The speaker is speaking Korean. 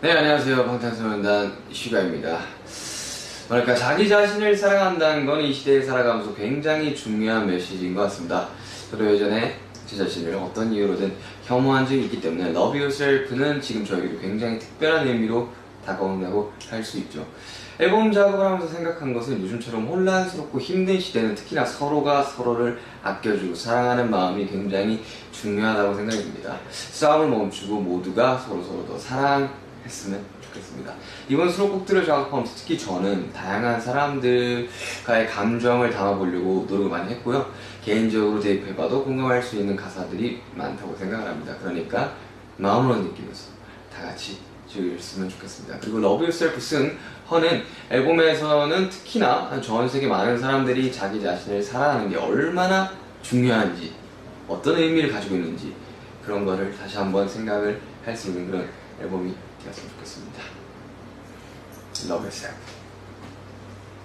네 안녕하세요. 방탄소년단 슈가입니다. 그러니까 자기 자신을 사랑한다는 건 이 시대에 살아가면서 굉장히 중요한 메시지인 것 같습니다. 저도 예전에 제 자신을 어떤 이유로든 혐오한 적이 있기 때문에 Love Yourself는 지금 저에게도 굉장히 특별한 의미로 다가온다고 할 수 있죠. 앨범 작업을 하면서 생각한 것은 요즘처럼 혼란스럽고 힘든 시대는 특히나 서로가 서로를 아껴주고 사랑하는 마음이 굉장히 중요하다고 생각이 듭니다. 싸움을 멈추고 모두가 서로서로 더 사랑 했으면 좋겠습니다. 이번 수록곡들을 작업하면서 특히 저는 다양한 사람들과의 감정을 담아보려고 노력을 많이 했고요. 개인적으로 대입해봐도 공감할 수 있는 가사들이 많다고 생각을 합니다. 그러니까 마음으로 느끼면서 다 같이 즐겼으면 좋겠습니다. 그리고 Love Yourself 쓴 허는 앨범에서는 특히나 전 세계 많은 사람들이 자기 자신을 사랑하는 게 얼마나 중요한지 어떤 의미를 가지고 있는지 그런 거를 다시 한번 생각을 할 수 있는 그런 앨범이 되었으면 좋겠습니다. Love Yourself